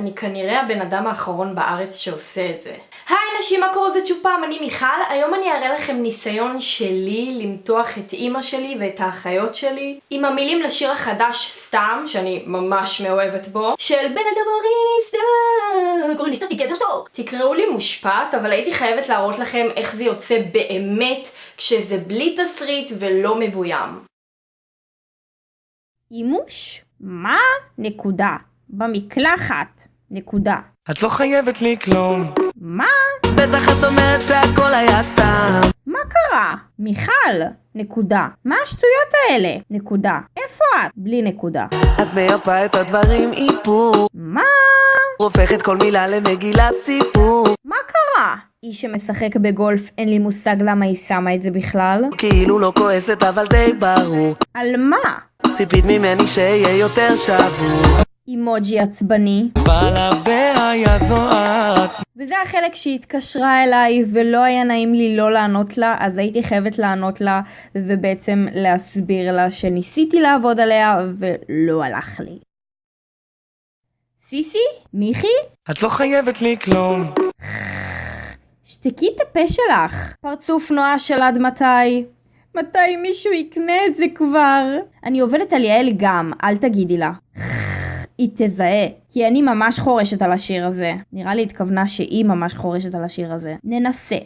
אני כנראה הבן אדם האחרון בארץ שעושה את זה. היי נשים, מה קורה? זה צ'ופם, אני מיכל. היום אני אראה לכם ניסיון שלי למתוח את אימא שלי ואת האחיות שלי עם המילים לשיר החדש סתם, שאני ממש מאוהבת בו, של בן אדם אריסטה, קוראים לי סטטי גבר שטוק. תקראו לי מושפעת, אבל הייתי חייבת להראות לכם איך זה יוצא באמת כשזה בלי תסריט ולא מבוים. אימוש? מה? נקודה. במקלחת. נקודה. את לא חייבת לי כלום מה? בטח את אומרת שהכל היה סתם מה קרה? מיכל. נקודה. מה השטויות האלה? נקודה. איפה את? בלי נקודה. את מייפה את הדברים איפור מה? הופכת כל מילה למגילה סיפור מה קרה? איש שמשחק בגולף אין לי מושג למה היא שמה את זה בכלל. כאילו לא כועסת אבל די ברור על מה? ציפית ממני שיהיה יותר שבור אימוג'י עצבני. בלעביה היה זוהרת וזה החלק שהיא התקשרה אליי ולא היה נעים לי לא לענות לה, אז הייתי חייבת לענות לה ובעצם להסביר לה שניסיתי לעבוד עליה ולא הלך לי. סיסי? מיכי? את לא חייבת לי כלום שתקי את הפה שלך. פרצוף נועה של עד מתי? מתי מישהו יקנה את זה כבר? אני עובדת על יעל גם, אל תגידי לה. היא תזהה, כי אני ממש חורשת על השיר הזה. נראה לי התכוונה שהיא ממש חורשת על השיר הזה. ננסה.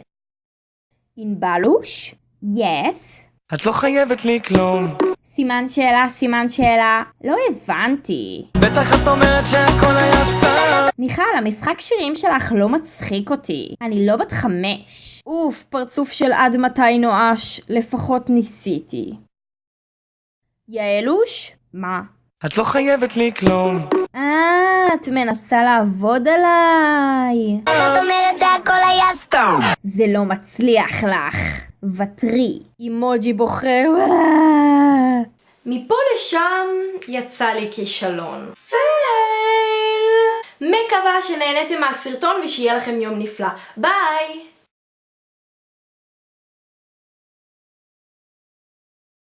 ענבלוש? יס? את לא חייבת לי כלום סימן שאלה, סימן שאלה. לא הבנתי. בטח את אומרת שהכל היה סתם מיכל, המשחק שירים שלך לא מצחיק אותי. אני לא בת חמש. אוף, פרצוף של עד מתי נואש. לפחות ניסיתי. יעלוש? מה? את לא חייבת לי כלום אה, את מנסה לעבוד עליי. זאת אומרת שהכל היה סתם. זה לא מצליח לך. ותרי. אימוג'י בוכה. מפה לשם יצא לי כישלון. פייל! מקווה שנהניתם מהסרטון ושיהיה לכם יום נפלא. ביי!